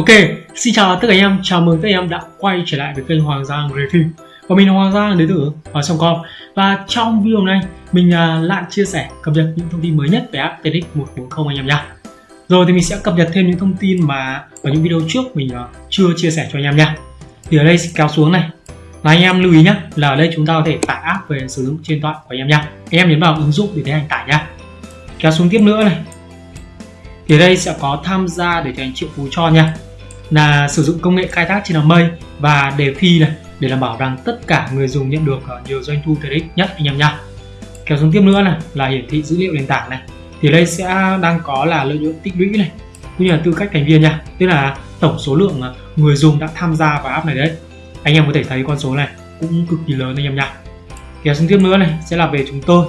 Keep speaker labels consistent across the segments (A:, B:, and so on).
A: Ok, xin chào tất cả anh em, chào mừng tất cả anh em đã quay trở lại với kênh Hoàng Giang Review Và mình là Hoàng Giang đến từ ở sông com. Và trong video này, mình à, lại chia sẻ cập nhật những thông tin mới nhất về app TX 140 anh em nha Rồi thì mình sẽ cập nhật thêm những thông tin mà ở những video trước mình à, chưa chia sẻ cho anh em nha Thì ở đây kéo xuống này. Là anh em lưu ý nhé là ở đây chúng ta có thể tải app về sử dụng trên điện thoại của anh em nha anh em nhấn vào ứng dụng để tiến hành tải nha kéo xuống tiếp nữa này. Thì đây sẽ có tham gia để thành triệu phú cho nha là sử dụng công nghệ khai thác trên mây. Và đề thi này, để đảm bảo rằng tất cả người dùng nhận được ờ, nhiều doanh thu TRX nhất, anh em nha kéo xuống tiếp nữa này, là hiển thị dữ liệu nền tảng này. Thì đây sẽ đang có là lợi nhuận tích lũy này, cũng như là tư cách thành viên nha. Tức là tổng số lượng ờ, người dùng đã tham gia vào app này đấy. Anh em có thể thấy con số này cũng cực kỳ lớn, anh em nha kéo xuống tiếp nữa này, sẽ là về chúng tôi.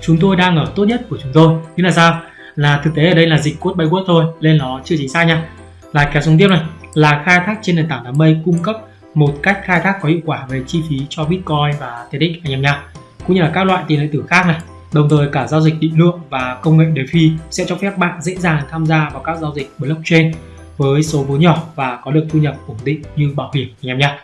A: Chúng tôi đang ở tốt nhất của chúng tôi. Như là sao? Là thực tế ở đây là dịch code by word thôi, nên nó chưa chính xác nha. Là kéo xuống tiếp này là khai thác trên nền tảng đám mây cung cấp một cách khai thác có hiệu quả về chi phí cho Bitcoin và TEDx anh em nha. Cũng như là các loại tiền điện tử khác này đồng thời cả giao dịch định lượng và công nghệ DeFi sẽ cho phép bạn dễ dàng tham gia vào các giao dịch blockchain với số vốn nhỏ và có được thu nhập ổn định như bảo hiểm anh em nha.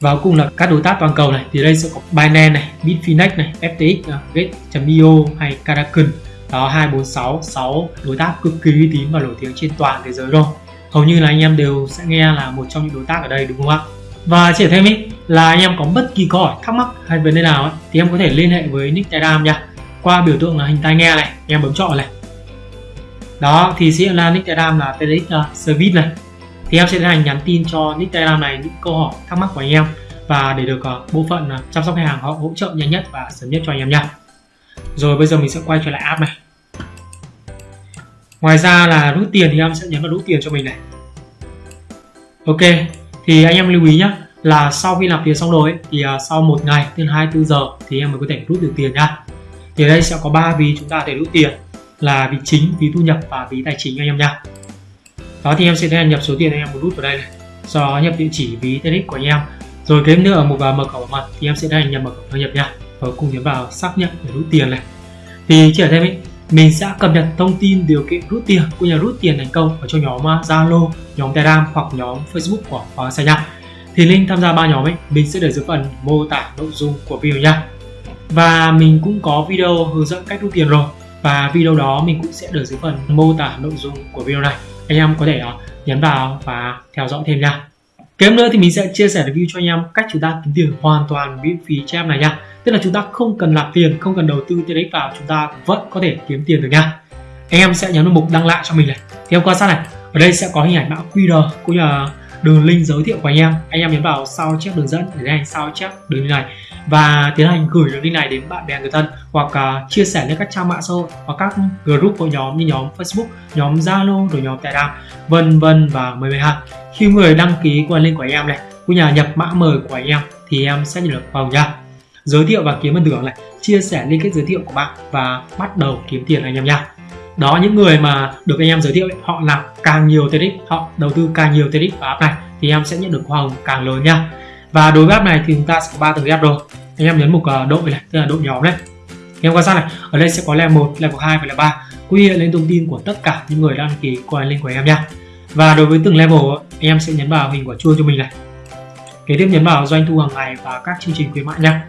A: Và cuối cùng là các đối tác toàn cầu này thì đây sẽ có Binance này, Bitfinex này, FTX, Gate.io hay Kraken. Đó 246 6 đối tác cực kỳ uy tín và nổi tiếng trên toàn thế giới rồi hầu như là anh em đều sẽ nghe là một trong những đối tác ở đây đúng không ạ? Và chỉ thêm ý là anh em có bất kỳ câu hỏi thắc mắc hay vấn đề nào ấy, thì em có thể liên hệ với nick telegram nha. Qua biểu tượng là hình tai nghe này em bấm chọn này. Đó thì sẽ là nick telegram là TDX uh, service này. Thì em sẽ tiến hành nhắn tin cho nick telegram này những câu hỏi thắc mắc của anh em. Và để được uh, bộ phận uh, chăm sóc khách hàng họ hỗ trợ nhanh nhất và sớm nhất cho anh em nha. Rồi bây giờ mình sẽ quay trở lại app này ngoài ra là rút tiền thì em sẽ nhấn vào rút tiền cho mình này. Ok thì anh em lưu ý nhé là sau khi nạp tiền xong rồi thì à, sau một ngày từ 24 giờ thì em mới có thể rút được tiền nhá. Thì ở đây sẽ có ba ví chúng ta thể rút tiền là ví chính ví thu nhập và ví tài chính anh em nha đó thì em sẽ nhập số tiền anh em muốn rút vào đây này. Sau đó nhập địa chỉ ví TEDx của anh em. Rồi kế nữa ở một vào mở khẩu bảo mật thì em sẽ tiến nhập mật khẩu đăng nhập nha và cùng nhấn vào xác nhận để rút tiền này. Thì chỉ ở thêm ý, mình sẽ cập nhật thông tin điều kiện rút tiền cũng như rút tiền thành công ở trong nhóm à, Zalo, nhóm Telegram hoặc nhóm Facebook của Hoàng Sa nha. Thì link tham gia ba nhóm ấy mình sẽ để dưới phần mô tả nội dung của video nha. Và mình cũng có video hướng dẫn cách rút tiền rồi và video đó mình cũng sẽ để dưới phần mô tả nội dung của video này. Anh em có thể uh, nhấn vào và theo dõi thêm nha. Kế nữa thì mình sẽ chia sẻ review cho anh em cách chúng ta kiếm tiền hoàn toàn miễn phí cho em này nha tức là chúng ta không cần làm tiền không cần đầu tư tiền đấy vào chúng ta vẫn có thể kiếm tiền được nha. Anh em sẽ nhấn vào mục đăng lại cho mình này. Thì em quan sát này ở đây sẽ có hình ảnh mã QR cũng như là đường link giới thiệu của anh em. Anh em nhấn vào sao chép đường dẫn để tiến hành sao chép đường link này. Và tiến hành gửi đường link này đến bạn bè người thân hoặc uh, chia sẻ lên các trang mạng xã hội hoặc các group của nhóm như nhóm Facebook, nhóm Zalo rồi nhóm Telegram vân vân và mười mười ha khi người đăng ký qua link của anh em này cũng nhà nhập mã mời của anh em thì em sẽ nhận được vào nha giới thiệu và kiếm phần thưởng này. Chia sẻ liên kết giới thiệu của bạn và bắt đầu kiếm tiền anh em nha. Đó, những người mà được anh em giới thiệu họ làm càng nhiều TEDx, họ đầu tư càng nhiều TEDx vào app này, thì em sẽ nhận được hoa hồng càng lớn nha. Và đối với app này thì chúng ta sẽ có ba tầng app rồi. Anh em nhấn mục ờ, đội này, tức là đội nhóm đấy em quan sát này, ở đây sẽ có level 1 level 2 và level 3 quy hiện lên thông tin của tất cả những người đăng ký qua link của em nha. Và đối với từng level anh em sẽ nhấn vào hình quả chuông cho mình này. Kế tiếp nhấn vào doanh thu hàng ngày và các chương trình khuyến mại nha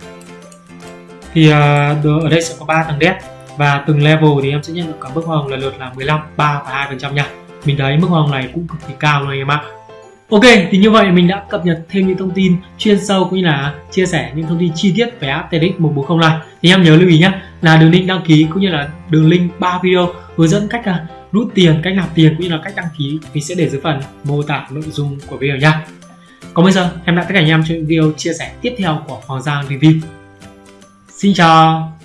A: thì à, ở đây sẽ có 3 tầng đét và từng level thì em sẽ nhận được cả mức hoa hồng lần lượt là 15, 3 và 2 phần trăm nha mình thấy mức hoa hồng này cũng cực kỳ cao luôn em ạ Ok, thì như vậy mình đã cập nhật thêm những thông tin chuyên sâu cũng như là chia sẻ những thông tin chi tiết về app TEDx 140 này. Thì em nhớ lưu ý nhé là đường link đăng ký cũng như là đường link 3 video hướng dẫn cách à, rút tiền, cách nạp tiền cũng như là cách đăng ký mình sẽ để dưới phần mô tả nội dung của video nha. Còn bây giờ, em đã tất cả anh em những video chia sẻ tiếp theo của Hoàng Giang Review. Xin chào